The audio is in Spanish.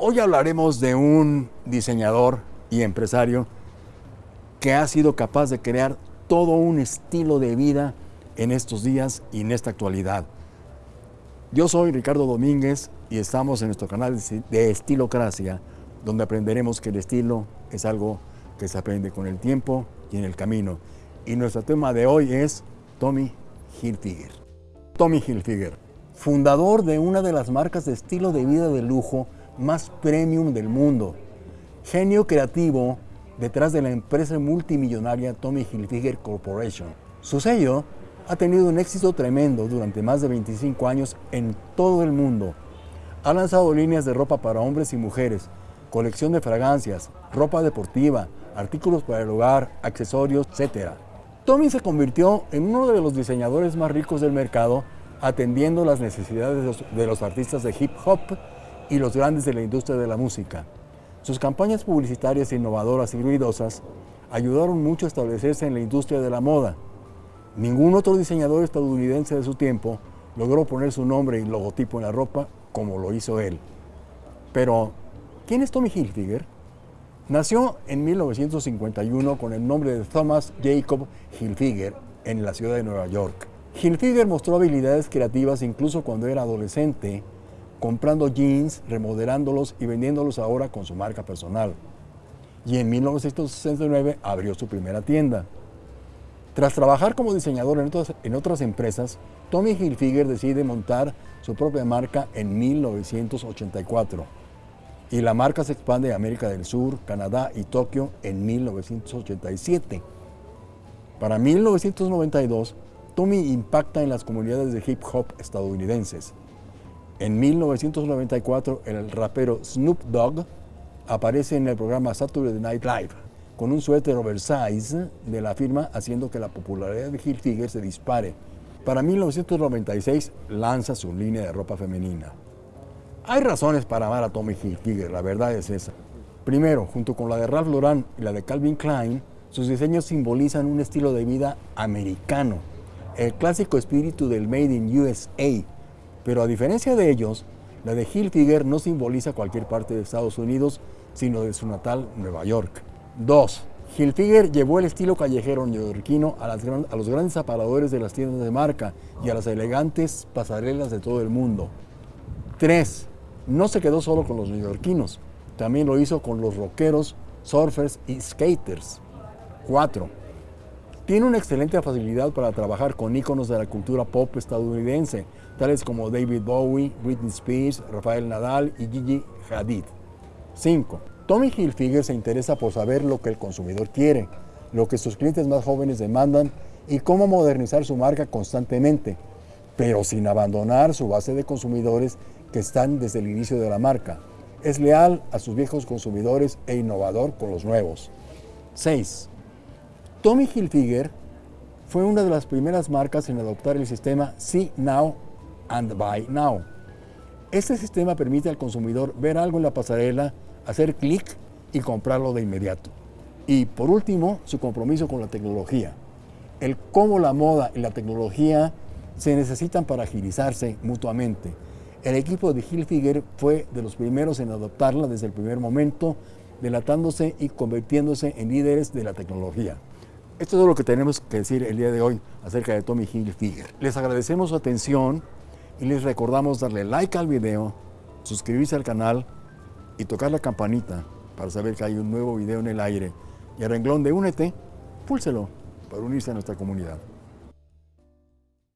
Hoy hablaremos de un diseñador y empresario que ha sido capaz de crear todo un estilo de vida en estos días y en esta actualidad. Yo soy Ricardo Domínguez y estamos en nuestro canal de Estilocracia, donde aprenderemos que el estilo es algo que se aprende con el tiempo y en el camino. Y nuestro tema de hoy es Tommy Hilfiger. Tommy Hilfiger, fundador de una de las marcas de estilo de vida de lujo más premium del mundo. Genio creativo detrás de la empresa multimillonaria Tommy Hilfiger Corporation. Su sello ha tenido un éxito tremendo durante más de 25 años en todo el mundo. Ha lanzado líneas de ropa para hombres y mujeres, colección de fragancias, ropa deportiva, artículos para el hogar, accesorios, etc. Tommy se convirtió en uno de los diseñadores más ricos del mercado, atendiendo las necesidades de los artistas de hip hop y los grandes de la industria de la música. Sus campañas publicitarias innovadoras y ruidosas ayudaron mucho a establecerse en la industria de la moda. Ningún otro diseñador estadounidense de su tiempo logró poner su nombre y logotipo en la ropa como lo hizo él. Pero, ¿quién es Tommy Hilfiger? Nació en 1951 con el nombre de Thomas Jacob Hilfiger en la ciudad de Nueva York. Hilfiger mostró habilidades creativas incluso cuando era adolescente comprando jeans, remodelándolos y vendiéndolos ahora con su marca personal. Y en 1969 abrió su primera tienda. Tras trabajar como diseñador en otras, empresas, Tommy Hilfiger decide montar su propia marca en 1984. Y la marca se expande a América del Sur, Canadá y Tokio en 1987. Para 1992, Tommy impacta en las comunidades de hip hop estadounidenses en 1994, el rapero Snoop Dogg aparece en el programa Saturday Night Live con un suéter oversize de la firma haciendo que la popularidad de Hilfiger se dispare. Para 1996 lanza su línea de ropa femenina. Hay razones para amar a Tommy Hilfiger, la verdad es esa. Primero, junto con la de Ralph Lauren y la de Calvin Klein, sus diseños simbolizan un estilo de vida americano, el clásico espíritu del Made in USA, pero a diferencia de ellos, la de Hilfiger no simboliza cualquier parte de Estados Unidos, sino de su natal Nueva York. 2. Hilfiger llevó el estilo callejero neoyorquino a, a los grandes aparadores de las tiendas de marca y a las elegantes pasarelas de todo el mundo. 3. No se quedó solo con los neoyorquinos, también lo hizo con los rockeros, surfers y skaters. 4. Tiene una excelente facilidad para trabajar con íconos de la cultura pop estadounidense, tales como David Bowie, Britney Spears, Rafael Nadal y Gigi Hadid. 5. Tommy Hilfiger se interesa por saber lo que el consumidor quiere, lo que sus clientes más jóvenes demandan y cómo modernizar su marca constantemente, pero sin abandonar su base de consumidores que están desde el inicio de la marca. Es leal a sus viejos consumidores e innovador con los nuevos. 6. Tommy Hilfiger fue una de las primeras marcas en adoptar el sistema See Now and Buy Now. Este sistema permite al consumidor ver algo en la pasarela, hacer clic y comprarlo de inmediato. Y por último, su compromiso con la tecnología. El cómo la moda y la tecnología se necesitan para agilizarse mutuamente. El equipo de Hilfiger fue de los primeros en adoptarla desde el primer momento, delatándose y convirtiéndose en líderes de la tecnología. Esto es lo que tenemos que decir el día de hoy acerca de Tommy Hilfiger. Les agradecemos su atención y les recordamos darle like al video, suscribirse al canal y tocar la campanita para saber que hay un nuevo video en el aire. Y al renglón de Únete, púlselo para unirse a nuestra comunidad.